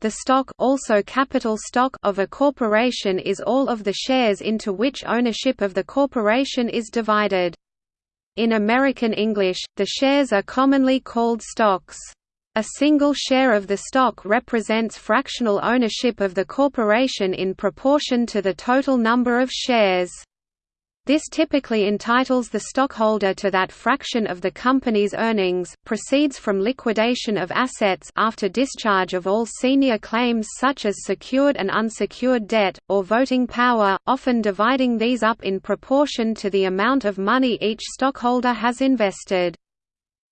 The stock also capital stock of a corporation is all of the shares into which ownership of the corporation is divided. In American English, the shares are commonly called stocks. A single share of the stock represents fractional ownership of the corporation in proportion to the total number of shares. This typically entitles the stockholder to that fraction of the company's earnings, proceeds from liquidation of assets after discharge of all senior claims such as secured and unsecured debt, or voting power, often dividing these up in proportion to the amount of money each stockholder has invested.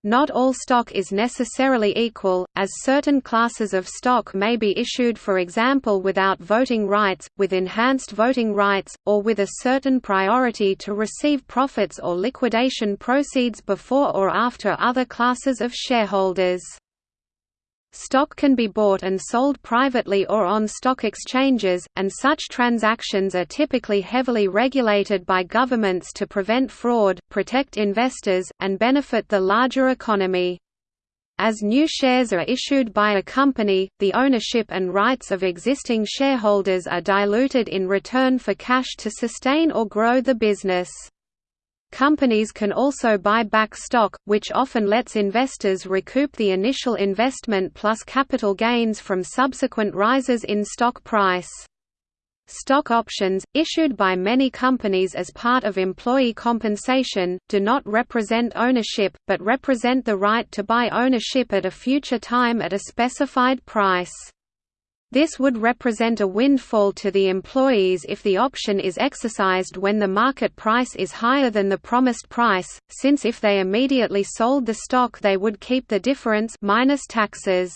Not all stock is necessarily equal, as certain classes of stock may be issued for example without voting rights, with enhanced voting rights, or with a certain priority to receive profits or liquidation proceeds before or after other classes of shareholders. Stock can be bought and sold privately or on stock exchanges, and such transactions are typically heavily regulated by governments to prevent fraud, protect investors, and benefit the larger economy. As new shares are issued by a company, the ownership and rights of existing shareholders are diluted in return for cash to sustain or grow the business. Companies can also buy back stock, which often lets investors recoup the initial investment plus capital gains from subsequent rises in stock price. Stock options, issued by many companies as part of employee compensation, do not represent ownership, but represent the right to buy ownership at a future time at a specified price. This would represent a windfall to the employees if the option is exercised when the market price is higher than the promised price, since if they immediately sold the stock they would keep the difference minus taxes.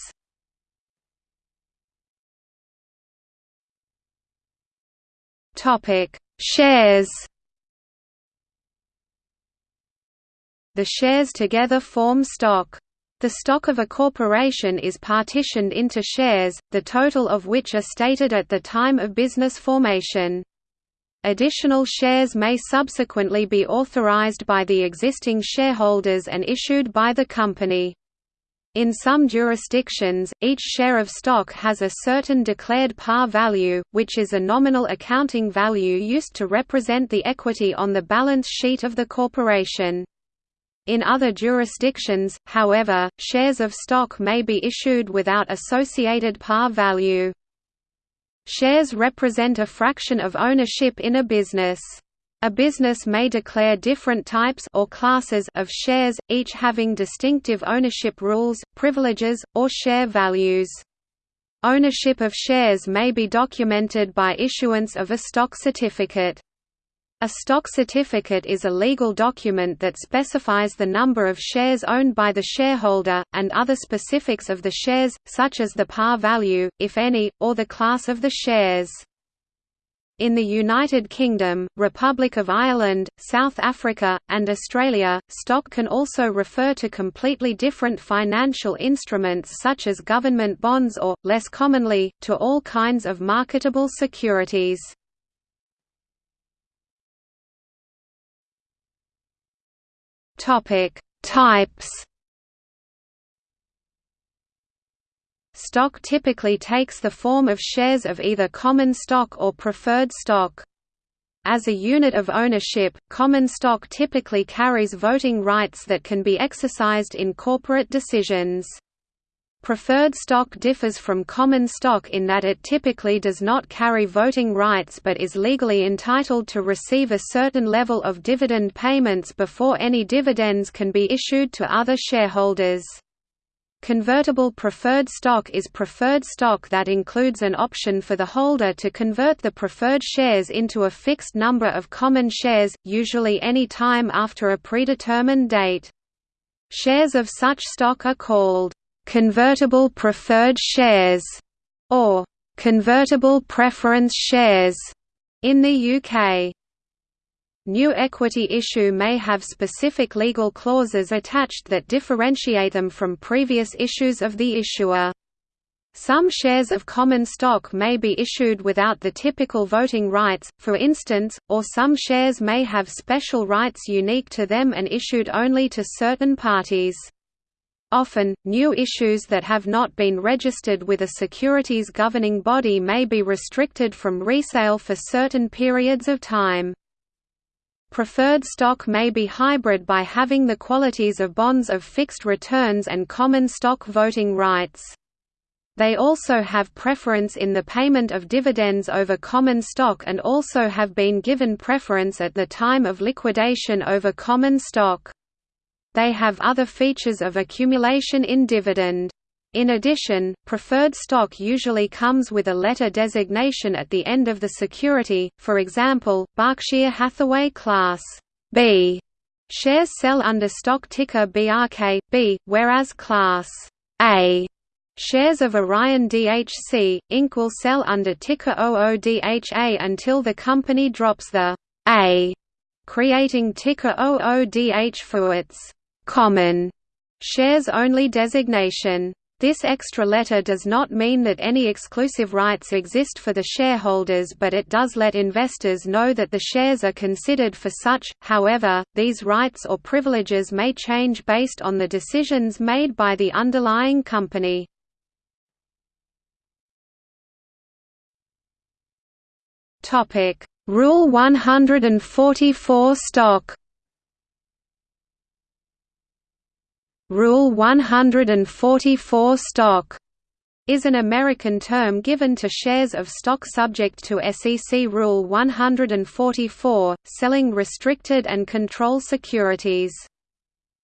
Shares. The shares together form stock. The stock of a corporation is partitioned into shares, the total of which are stated at the time of business formation. Additional shares may subsequently be authorized by the existing shareholders and issued by the company. In some jurisdictions, each share of stock has a certain declared par value, which is a nominal accounting value used to represent the equity on the balance sheet of the corporation. In other jurisdictions, however, shares of stock may be issued without associated par value. Shares represent a fraction of ownership in a business. A business may declare different types or classes of shares, each having distinctive ownership rules, privileges, or share values. Ownership of shares may be documented by issuance of a stock certificate. A stock certificate is a legal document that specifies the number of shares owned by the shareholder, and other specifics of the shares, such as the par value, if any, or the class of the shares. In the United Kingdom, Republic of Ireland, South Africa, and Australia, stock can also refer to completely different financial instruments such as government bonds or, less commonly, to all kinds of marketable securities. Topic: Types. Stock typically takes the form of shares of either common stock or preferred stock. As a unit of ownership, common stock typically carries voting rights that can be exercised in corporate decisions. Preferred stock differs from common stock in that it typically does not carry voting rights but is legally entitled to receive a certain level of dividend payments before any dividends can be issued to other shareholders. Convertible preferred stock is preferred stock that includes an option for the holder to convert the preferred shares into a fixed number of common shares, usually any time after a predetermined date. Shares of such stock are called convertible preferred shares, or convertible preference shares in the UK. New equity issue may have specific legal clauses attached that differentiate them from previous issues of the issuer. Some shares of common stock may be issued without the typical voting rights, for instance, or some shares may have special rights unique to them and issued only to certain parties. Often, new issues that have not been registered with a securities governing body may be restricted from resale for certain periods of time. Preferred stock may be hybrid by having the qualities of bonds of fixed returns and common stock voting rights. They also have preference in the payment of dividends over common stock and also have been given preference at the time of liquidation over common stock. They have other features of accumulation in dividend. In addition, preferred stock usually comes with a letter designation at the end of the security, for example, Berkshire Hathaway Class B shares sell under stock ticker BRK, B, whereas Class A shares of Orion DHC, Inc. will sell under ticker OODHA until the company drops the A, creating ticker OODH for its common shares only designation. This extra letter does not mean that any exclusive rights exist for the shareholders but it does let investors know that the shares are considered for such, however, these rights or privileges may change based on the decisions made by the underlying company. Rule 144 stock Rule 144 stock is an American term given to shares of stock subject to SEC Rule 144, selling restricted and control securities.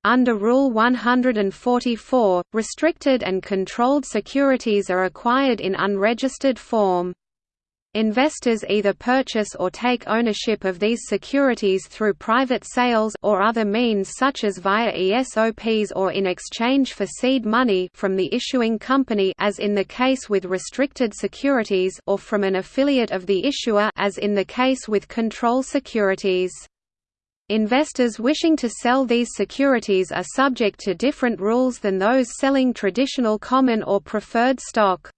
Under Rule 144, restricted and controlled securities are acquired in unregistered form. Investors either purchase or take ownership of these securities through private sales or other means such as via ESOPs or in exchange for seed money from the issuing company as in the case with restricted securities or from an affiliate of the issuer as in the case with control securities. Investors wishing to sell these securities are subject to different rules than those selling traditional common or preferred stock.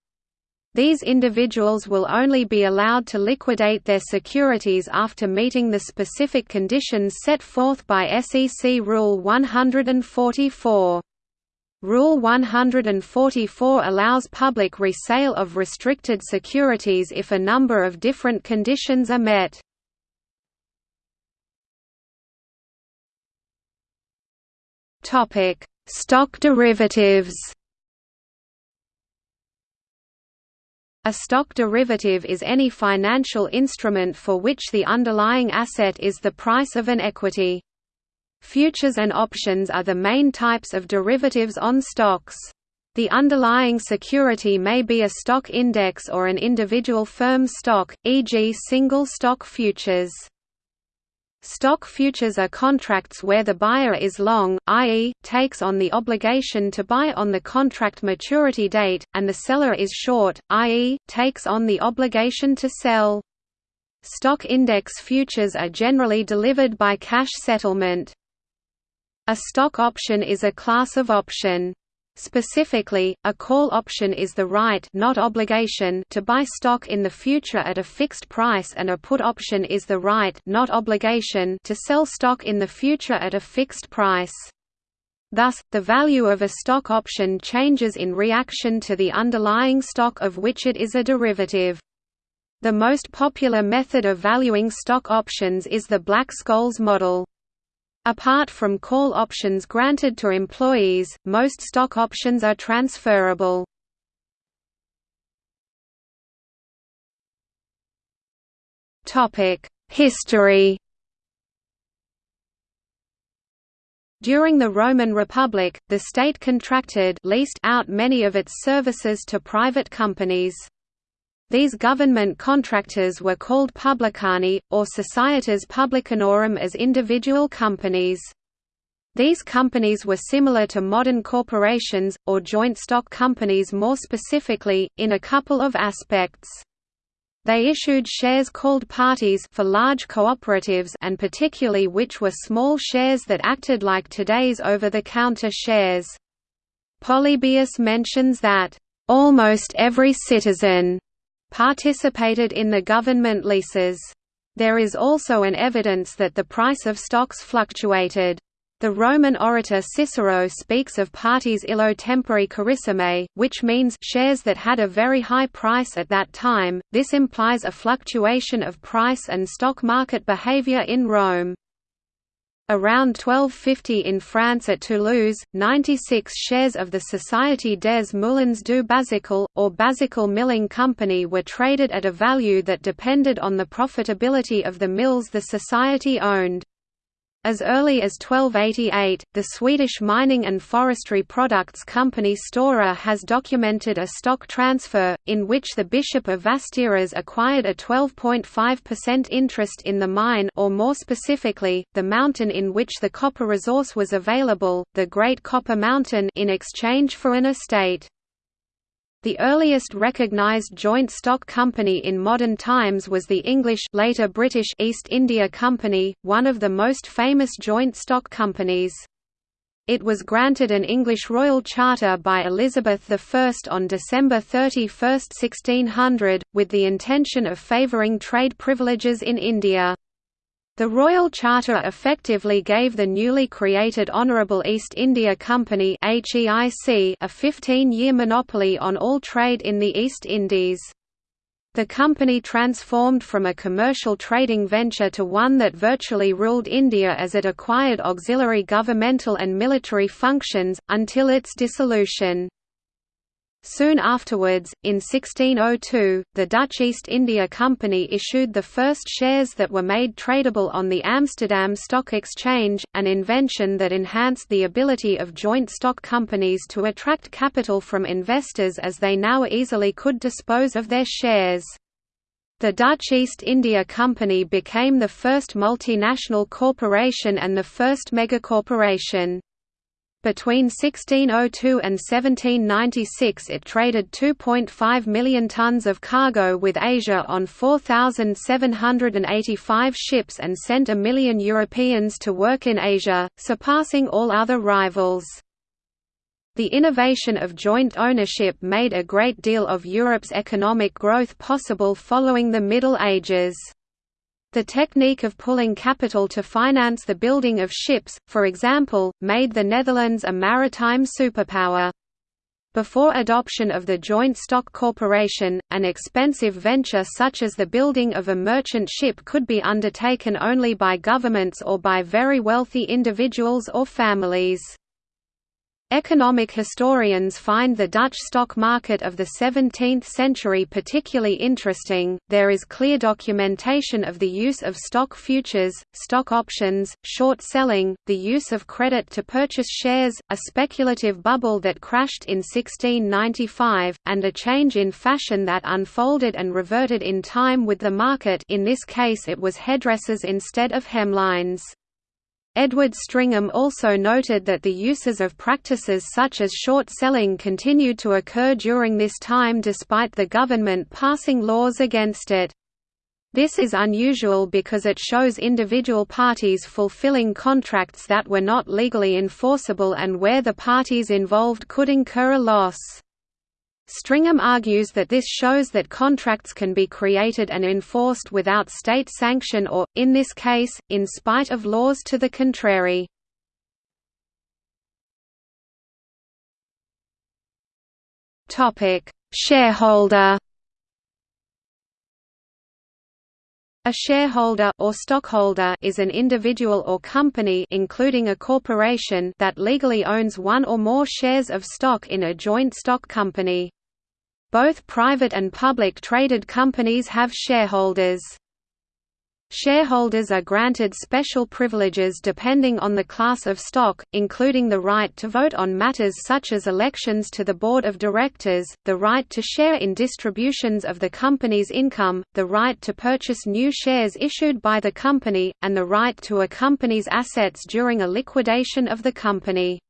These individuals will only be allowed to liquidate their securities after meeting the specific conditions set forth by SEC Rule 144. Rule 144 allows public resale of restricted securities if a number of different conditions are met. Stock derivatives A stock derivative is any financial instrument for which the underlying asset is the price of an equity. Futures and options are the main types of derivatives on stocks. The underlying security may be a stock index or an individual firm's stock, e.g. single stock futures. Stock futures are contracts where the buyer is long, i.e., takes on the obligation to buy on the contract maturity date, and the seller is short, i.e., takes on the obligation to sell. Stock index futures are generally delivered by cash settlement. A stock option is a class of option. Specifically, a call option is the right not obligation to buy stock in the future at a fixed price and a put option is the right not obligation to sell stock in the future at a fixed price. Thus, the value of a stock option changes in reaction to the underlying stock of which it is a derivative. The most popular method of valuing stock options is the Black-Scholes model. Apart from call options granted to employees, most stock options are transferable. History During the Roman Republic, the state contracted leased out many of its services to private companies. These government contractors were called publicani, or societas publicanorum as individual companies. These companies were similar to modern corporations, or joint stock companies more specifically, in a couple of aspects. They issued shares called partes for large cooperatives and particulae which were small shares that acted like today's over-the-counter shares. Polybius mentions that, "...almost every citizen," participated in the government leases. There is also an evidence that the price of stocks fluctuated. The Roman orator Cicero speaks of partes illo tempore carissime, which means shares that had a very high price at that time. This implies a fluctuation of price and stock market behavior in Rome. Around 1250 in France at Toulouse, 96 shares of the Société des Moulins du Bazacle, or Bazacle Milling Company were traded at a value that depended on the profitability of the mills the society owned. As early as 1288, the Swedish mining and forestry products company Stora has documented a stock transfer, in which the Bishop of Västerås acquired a 12.5% interest in the mine or more specifically, the mountain in which the copper resource was available, the Great Copper Mountain in exchange for an estate. The earliest recognized joint stock company in modern times was the English later British East India Company, one of the most famous joint stock companies. It was granted an English royal charter by Elizabeth I on December 31, 1600, with the intention of favouring trade privileges in India. The Royal Charter effectively gave the newly created Honourable East India Company a 15-year monopoly on all trade in the East Indies. The company transformed from a commercial trading venture to one that virtually ruled India as it acquired auxiliary governmental and military functions, until its dissolution. Soon afterwards, in 1602, the Dutch East India Company issued the first shares that were made tradable on the Amsterdam Stock Exchange, an invention that enhanced the ability of joint stock companies to attract capital from investors as they now easily could dispose of their shares. The Dutch East India Company became the first multinational corporation and the first megacorporation. Between 1602 and 1796 it traded 2.5 million tons of cargo with Asia on 4,785 ships and sent a million Europeans to work in Asia, surpassing all other rivals. The innovation of joint ownership made a great deal of Europe's economic growth possible following the Middle Ages. The technique of pooling capital to finance the building of ships, for example, made the Netherlands a maritime superpower. Before adoption of the joint stock corporation, an expensive venture such as the building of a merchant ship could be undertaken only by governments or by very wealthy individuals or families. Economic historians find the Dutch stock market of the 17th century particularly interesting. There is clear documentation of the use of stock futures, stock options, short selling, the use of credit to purchase shares, a speculative bubble that crashed in 1695, and a change in fashion that unfolded and reverted in time with the market. In this case, it was headdresses instead of hemlines. Edward Stringham also noted that the uses of practices such as short selling continued to occur during this time despite the government passing laws against it. This is unusual because it shows individual parties fulfilling contracts that were not legally enforceable and where the parties involved could incur a loss. Stringham argues that this shows that contracts can be created and enforced without state sanction or, in this case, in spite of laws to the contrary. Shareholder A shareholder or stockholder is an individual or company including a corporation that legally owns one or more shares of stock in a joint stock company. Both private and public traded companies have shareholders. Shareholders are granted special privileges depending on the class of stock, including the right to vote on matters such as elections to the board of directors, the right to share in distributions of the company's income, the right to purchase new shares issued by the company, and the right to a company's assets during a liquidation of the company.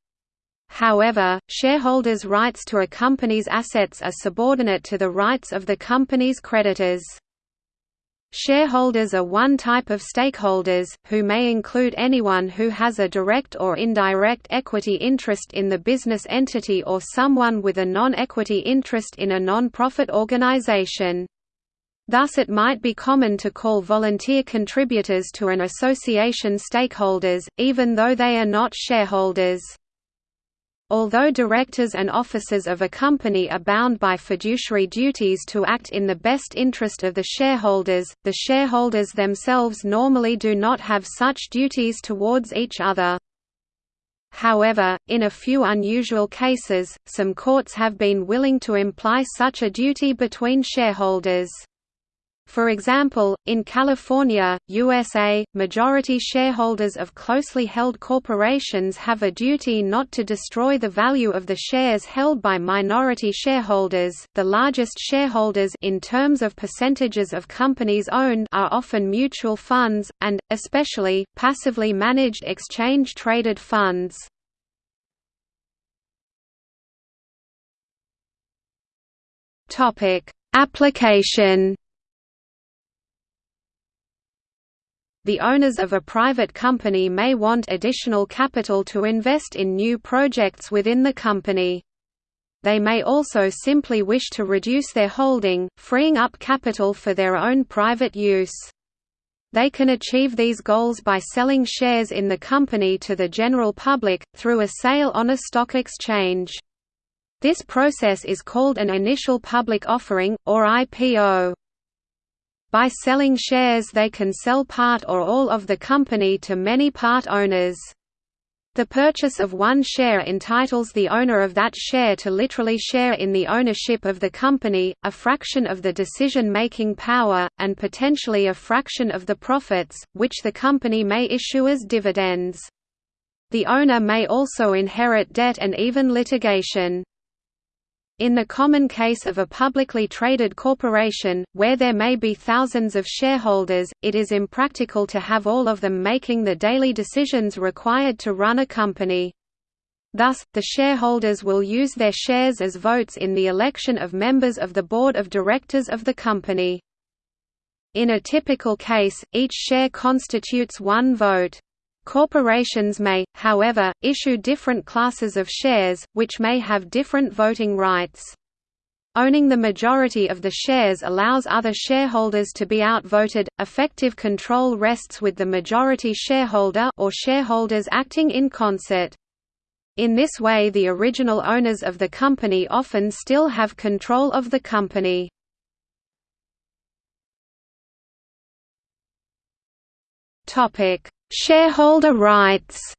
However, shareholders' rights to a company's assets are subordinate to the rights of the company's creditors. Shareholders are one type of stakeholders, who may include anyone who has a direct or indirect equity interest in the business entity or someone with a non-equity interest in a non-profit organization. Thus it might be common to call volunteer contributors to an association stakeholders, even though they are not shareholders. Although directors and officers of a company are bound by fiduciary duties to act in the best interest of the shareholders, the shareholders themselves normally do not have such duties towards each other. However, in a few unusual cases, some courts have been willing to imply such a duty between shareholders. For example, in California, USA, majority shareholders of closely held corporations have a duty not to destroy the value of the shares held by minority shareholders. The largest shareholders in terms of percentages of companies owned are often mutual funds and especially passively managed exchange traded funds. Topic: Application The owners of a private company may want additional capital to invest in new projects within the company. They may also simply wish to reduce their holding, freeing up capital for their own private use. They can achieve these goals by selling shares in the company to the general public, through a sale on a stock exchange. This process is called an initial public offering, or IPO. By selling shares they can sell part or all of the company to many part owners. The purchase of one share entitles the owner of that share to literally share in the ownership of the company, a fraction of the decision-making power, and potentially a fraction of the profits, which the company may issue as dividends. The owner may also inherit debt and even litigation. In the common case of a publicly traded corporation, where there may be thousands of shareholders, it is impractical to have all of them making the daily decisions required to run a company. Thus, the shareholders will use their shares as votes in the election of members of the board of directors of the company. In a typical case, each share constitutes one vote. Corporations may, however, issue different classes of shares, which may have different voting rights. Owning the majority of the shares allows other shareholders to be outvoted. Effective control rests with the majority shareholder or shareholders acting in concert. In this way the original owners of the company often still have control of the company. Topic: Shareholder rights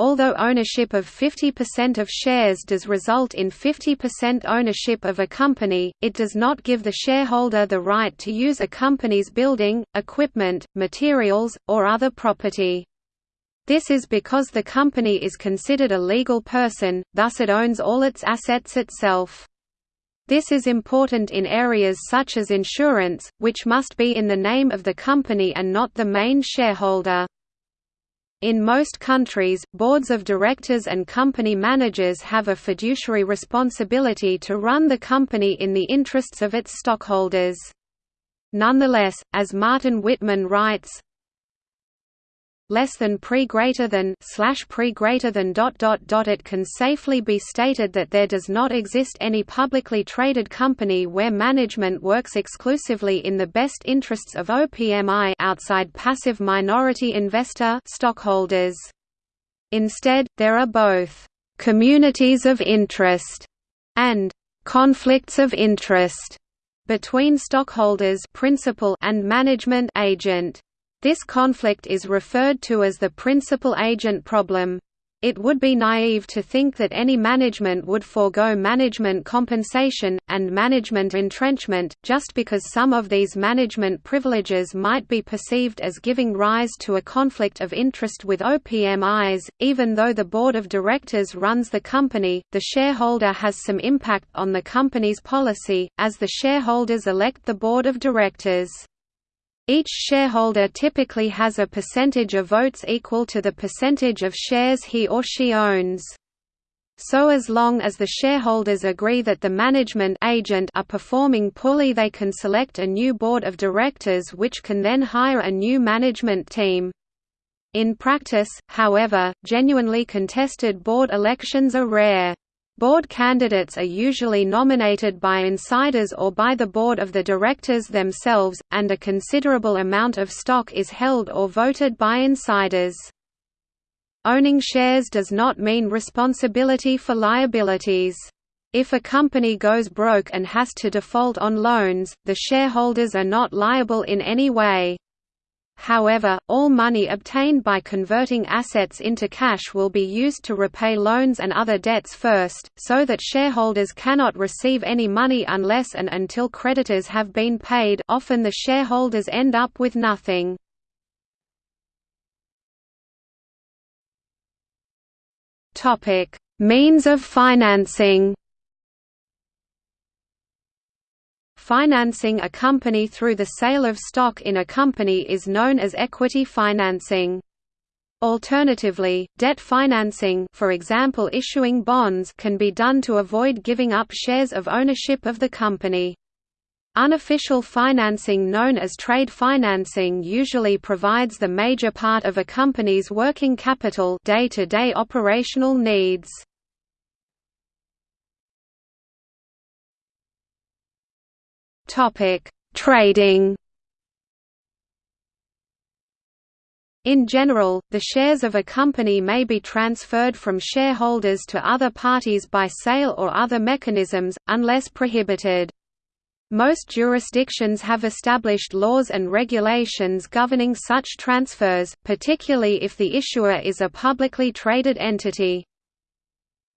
Although ownership of 50% of shares does result in 50% ownership of a company, it does not give the shareholder the right to use a company's building, equipment, materials, or other property. This is because the company is considered a legal person, thus it owns all its assets itself. This is important in areas such as insurance, which must be in the name of the company and not the main shareholder. In most countries, boards of directors and company managers have a fiduciary responsibility to run the company in the interests of its stockholders. Nonetheless, as Martin Whitman writes, less than pre greater than slash pre greater than dot dot dot it can safely be stated that there does not exist any publicly traded company where management works exclusively in the best interests of OPMI outside passive minority investor stockholders. Instead, there are both communities of interest and conflicts of interest between stockholders principal and management agent. This conflict is referred to as the principal-agent problem. It would be naive to think that any management would forego management compensation, and management entrenchment, just because some of these management privileges might be perceived as giving rise to a conflict of interest with OPMIs. Even though the board of directors runs the company, the shareholder has some impact on the company's policy, as the shareholders elect the board of directors. Each shareholder typically has a percentage of votes equal to the percentage of shares he or she owns. So as long as the shareholders agree that the management agent are performing poorly they can select a new board of directors which can then hire a new management team. In practice, however, genuinely contested board elections are rare. Board candidates are usually nominated by insiders or by the board of the directors themselves, and a considerable amount of stock is held or voted by insiders. Owning shares does not mean responsibility for liabilities. If a company goes broke and has to default on loans, the shareholders are not liable in any way. However, all money obtained by converting assets into cash will be used to repay loans and other debts first, so that shareholders cannot receive any money unless and until creditors have been paid often the shareholders end up with nothing. Means of financing. Financing a company through the sale of stock in a company is known as equity financing. Alternatively, debt financing for example issuing bonds can be done to avoid giving up shares of ownership of the company. Unofficial financing known as trade financing usually provides the major part of a company's working capital day-to-day -day operational needs. Trading In general, the shares of a company may be transferred from shareholders to other parties by sale or other mechanisms, unless prohibited. Most jurisdictions have established laws and regulations governing such transfers, particularly if the issuer is a publicly traded entity.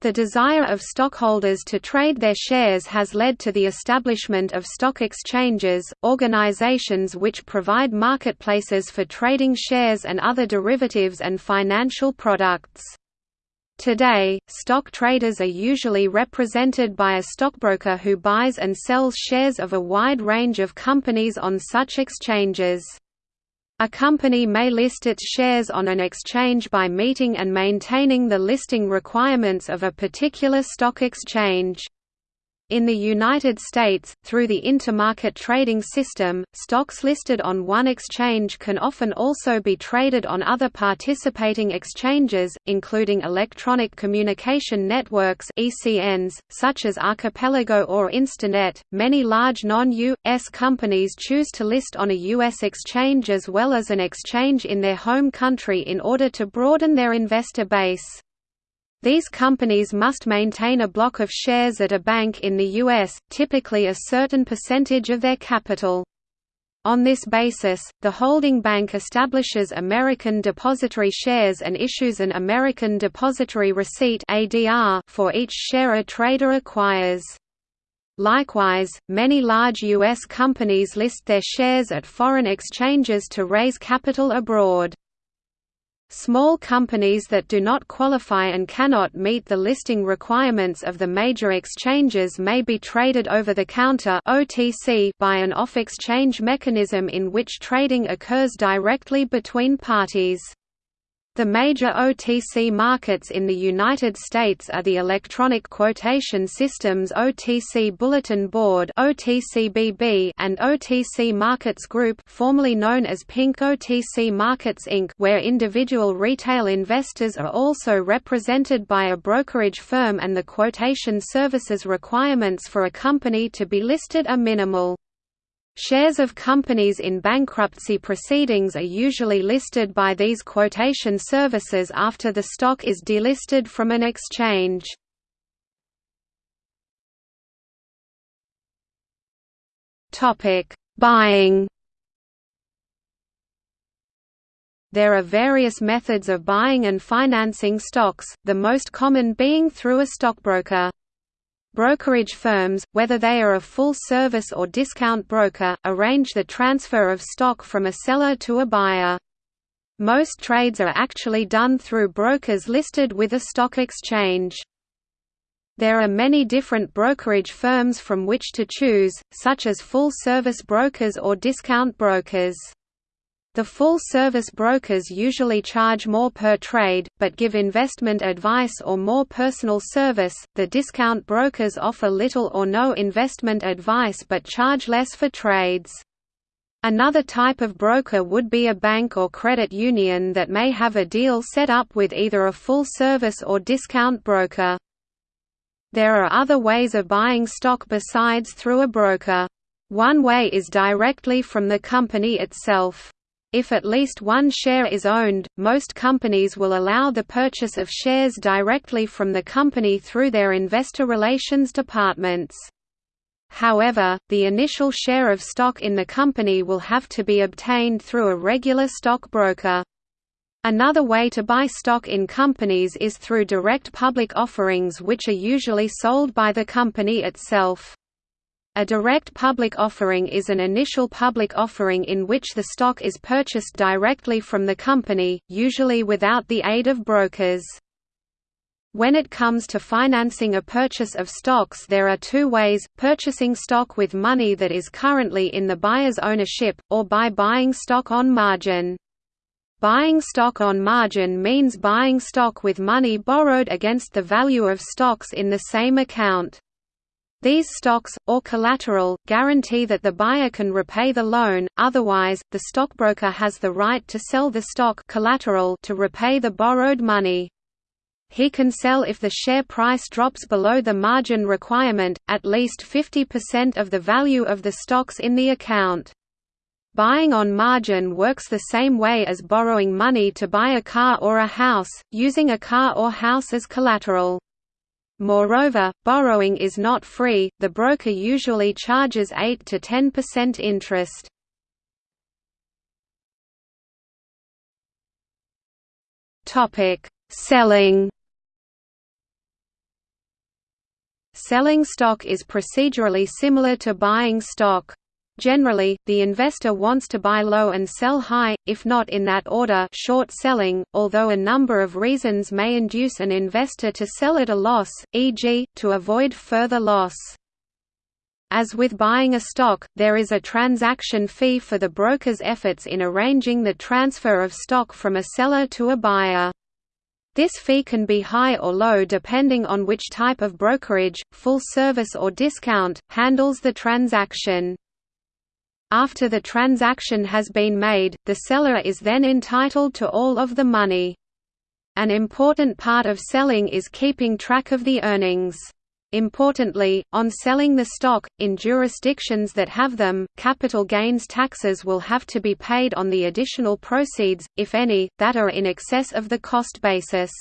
The desire of stockholders to trade their shares has led to the establishment of stock exchanges, organizations which provide marketplaces for trading shares and other derivatives and financial products. Today, stock traders are usually represented by a stockbroker who buys and sells shares of a wide range of companies on such exchanges. A company may list its shares on an exchange by meeting and maintaining the listing requirements of a particular stock exchange. In the United States, through the intermarket trading system, stocks listed on one exchange can often also be traded on other participating exchanges, including electronic communication networks (ECNs), such as Archipelago or Instinet. Many large non-US companies choose to list on a US exchange as well as an exchange in their home country in order to broaden their investor base. These companies must maintain a block of shares at a bank in the U.S., typically a certain percentage of their capital. On this basis, the holding bank establishes American depository shares and issues an American depository receipt for each share a trader acquires. Likewise, many large U.S. companies list their shares at foreign exchanges to raise capital abroad. Small companies that do not qualify and cannot meet the listing requirements of the major exchanges may be traded over the counter by an off-exchange mechanism in which trading occurs directly between parties. The major OTC markets in the United States are the Electronic Quotation Systems OTC Bulletin Board (OTCBB) and OTC Markets Group, formerly known as Pink OTC Markets Inc., where individual retail investors are also represented by a brokerage firm and the quotation services requirements for a company to be listed are minimal. Shares of companies in bankruptcy proceedings are usually listed by these quotation services after the stock is delisted from an exchange. Buying There are various methods of buying and financing stocks, the most common being through a stockbroker. Brokerage firms, whether they are a full-service or discount broker, arrange the transfer of stock from a seller to a buyer. Most trades are actually done through brokers listed with a stock exchange. There are many different brokerage firms from which to choose, such as full-service brokers or discount brokers. The full-service brokers usually charge more per trade, but give investment advice or more personal service. The discount brokers offer little or no investment advice but charge less for trades. Another type of broker would be a bank or credit union that may have a deal set up with either a full-service or discount broker. There are other ways of buying stock besides through a broker. One way is directly from the company itself. If at least one share is owned, most companies will allow the purchase of shares directly from the company through their investor relations departments. However, the initial share of stock in the company will have to be obtained through a regular stock broker. Another way to buy stock in companies is through direct public offerings which are usually sold by the company itself. A direct public offering is an initial public offering in which the stock is purchased directly from the company, usually without the aid of brokers. When it comes to financing a purchase of stocks there are two ways, purchasing stock with money that is currently in the buyer's ownership, or by buying stock on margin. Buying stock on margin means buying stock with money borrowed against the value of stocks in the same account. These stocks, or collateral, guarantee that the buyer can repay the loan, otherwise, the stockbroker has the right to sell the stock collateral to repay the borrowed money. He can sell if the share price drops below the margin requirement, at least 50% of the value of the stocks in the account. Buying on margin works the same way as borrowing money to buy a car or a house, using a car or house as collateral. Moreover, borrowing is not free, the broker usually charges 8 to 10% interest. Selling Selling stock is procedurally similar to buying stock. Generally, the investor wants to buy low and sell high, if not in that order short selling, although a number of reasons may induce an investor to sell at a loss, e.g., to avoid further loss. As with buying a stock, there is a transaction fee for the broker's efforts in arranging the transfer of stock from a seller to a buyer. This fee can be high or low depending on which type of brokerage, full service or discount, handles the transaction. After the transaction has been made, the seller is then entitled to all of the money. An important part of selling is keeping track of the earnings. Importantly, on selling the stock, in jurisdictions that have them, capital gains taxes will have to be paid on the additional proceeds, if any, that are in excess of the cost basis.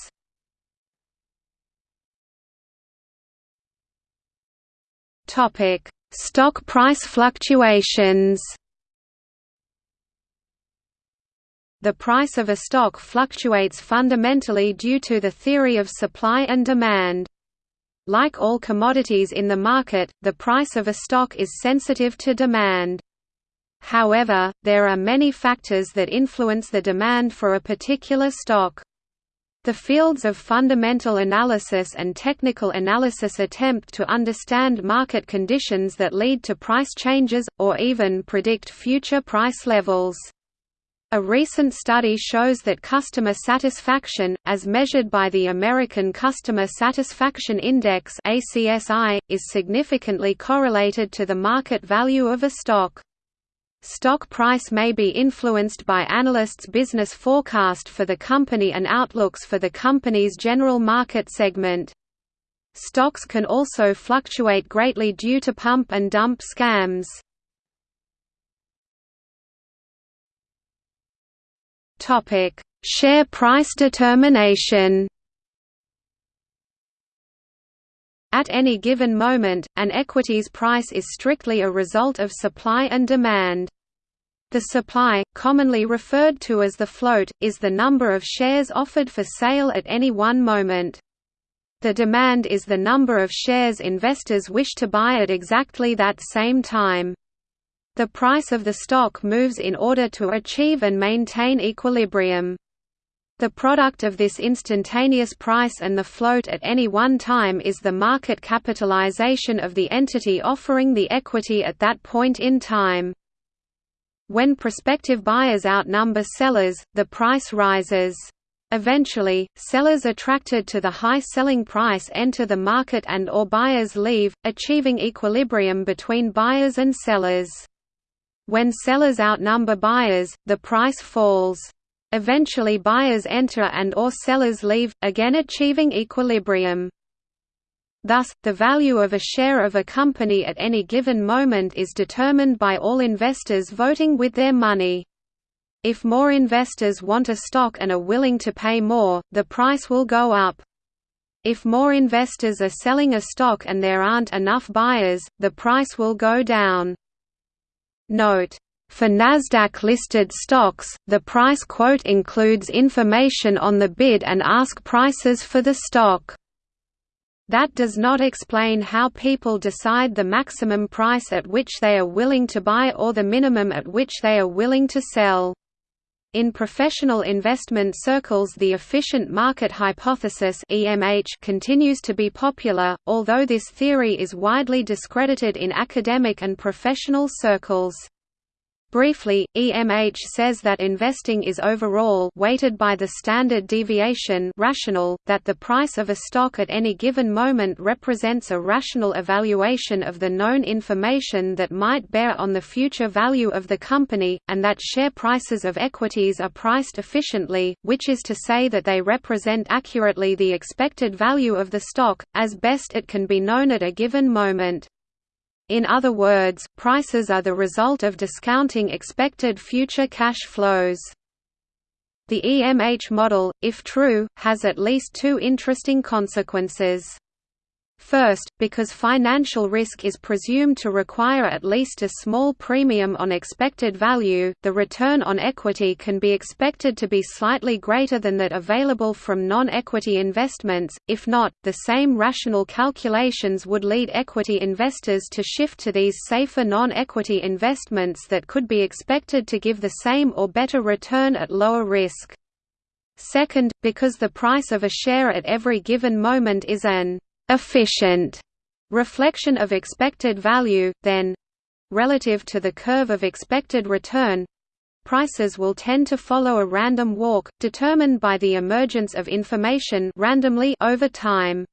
Stock price fluctuations The price of a stock fluctuates fundamentally due to the theory of supply and demand. Like all commodities in the market, the price of a stock is sensitive to demand. However, there are many factors that influence the demand for a particular stock. The fields of fundamental analysis and technical analysis attempt to understand market conditions that lead to price changes, or even predict future price levels. A recent study shows that customer satisfaction, as measured by the American Customer Satisfaction Index is significantly correlated to the market value of a stock. Stock price may be influenced by analysts' business forecast for the company and outlooks for the company's general market segment. Stocks can also fluctuate greatly due to pump and dump scams. Share price determination. At any given moment, an equity's price is strictly a result of supply and demand. The supply, commonly referred to as the float, is the number of shares offered for sale at any one moment. The demand is the number of shares investors wish to buy at exactly that same time. The price of the stock moves in order to achieve and maintain equilibrium. The product of this instantaneous price and the float at any one time is the market capitalization of the entity offering the equity at that point in time. When prospective buyers outnumber sellers, the price rises. Eventually, sellers attracted to the high selling price enter the market and or buyers leave, achieving equilibrium between buyers and sellers. When sellers outnumber buyers, the price falls. Eventually buyers enter and or sellers leave, again achieving equilibrium. Thus, the value of a share of a company at any given moment is determined by all investors voting with their money. If more investors want a stock and are willing to pay more, the price will go up. If more investors are selling a stock and there aren't enough buyers, the price will go down. Note for NASDAQ-listed stocks, the price quote includes information on the bid and ask prices for the stock. That does not explain how people decide the maximum price at which they are willing to buy or the minimum at which they are willing to sell. In professional investment circles the efficient market hypothesis EMH continues to be popular, although this theory is widely discredited in academic and professional circles. Briefly, EMH says that investing is overall weighted by the standard deviation rational, that the price of a stock at any given moment represents a rational evaluation of the known information that might bear on the future value of the company, and that share prices of equities are priced efficiently, which is to say that they represent accurately the expected value of the stock, as best it can be known at a given moment. In other words, prices are the result of discounting expected future cash flows. The EMH model, if true, has at least two interesting consequences. First, because financial risk is presumed to require at least a small premium on expected value, the return on equity can be expected to be slightly greater than that available from non-equity investments, if not, the same rational calculations would lead equity investors to shift to these safer non-equity investments that could be expected to give the same or better return at lower risk. Second, because the price of a share at every given moment is an efficient reflection of expected value, then relative to the curve of expected return prices will tend to follow a random walk, determined by the emergence of information randomly over time.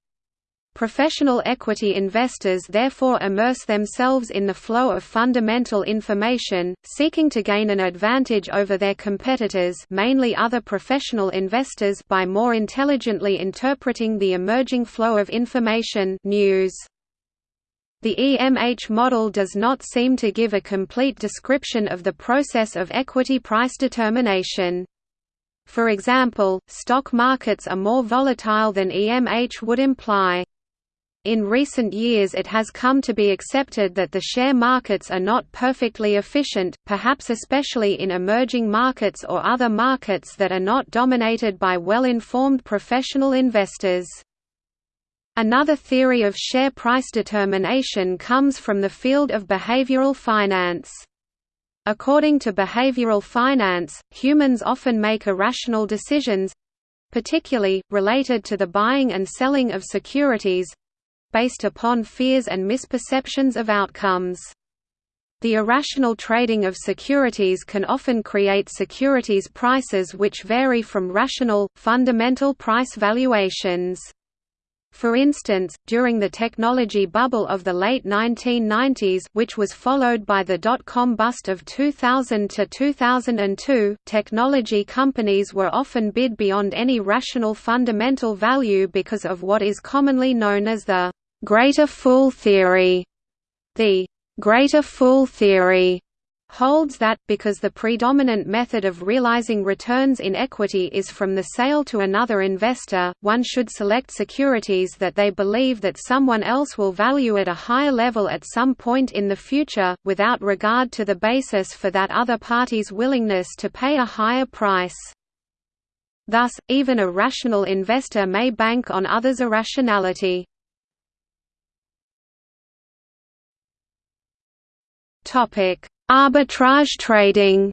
Professional equity investors therefore immerse themselves in the flow of fundamental information, seeking to gain an advantage over their competitors mainly other professional investors by more intelligently interpreting the emerging flow of information news. The EMH model does not seem to give a complete description of the process of equity price determination. For example, stock markets are more volatile than EMH would imply. In recent years it has come to be accepted that the share markets are not perfectly efficient, perhaps especially in emerging markets or other markets that are not dominated by well-informed professional investors. Another theory of share price determination comes from the field of behavioral finance. According to behavioral finance, humans often make irrational decisions particularly, related to the buying and selling of securities based upon fears and misperceptions of outcomes. The irrational trading of securities can often create securities prices which vary from rational, fundamental price valuations. For instance, during the technology bubble of the late 1990s which was followed by the dot-com bust of 2000 to 2002, technology companies were often bid beyond any rational fundamental value because of what is commonly known as the greater fool theory. The greater fool theory holds that, because the predominant method of realizing returns in equity is from the sale to another investor, one should select securities that they believe that someone else will value at a higher level at some point in the future, without regard to the basis for that other party's willingness to pay a higher price. Thus, even a rational investor may bank on others' irrationality. Topic: Arbitrage trading.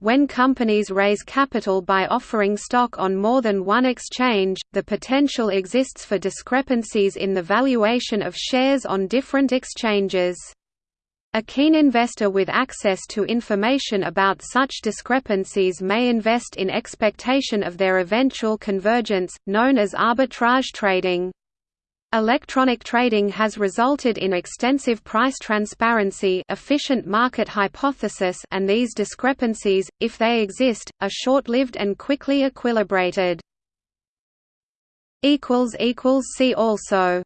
When companies raise capital by offering stock on more than one exchange, the potential exists for discrepancies in the valuation of shares on different exchanges. A keen investor with access to information about such discrepancies may invest in expectation of their eventual convergence, known as arbitrage trading. Electronic trading has resulted in extensive price transparency efficient market hypothesis and these discrepancies, if they exist, are short-lived and quickly equilibrated. See also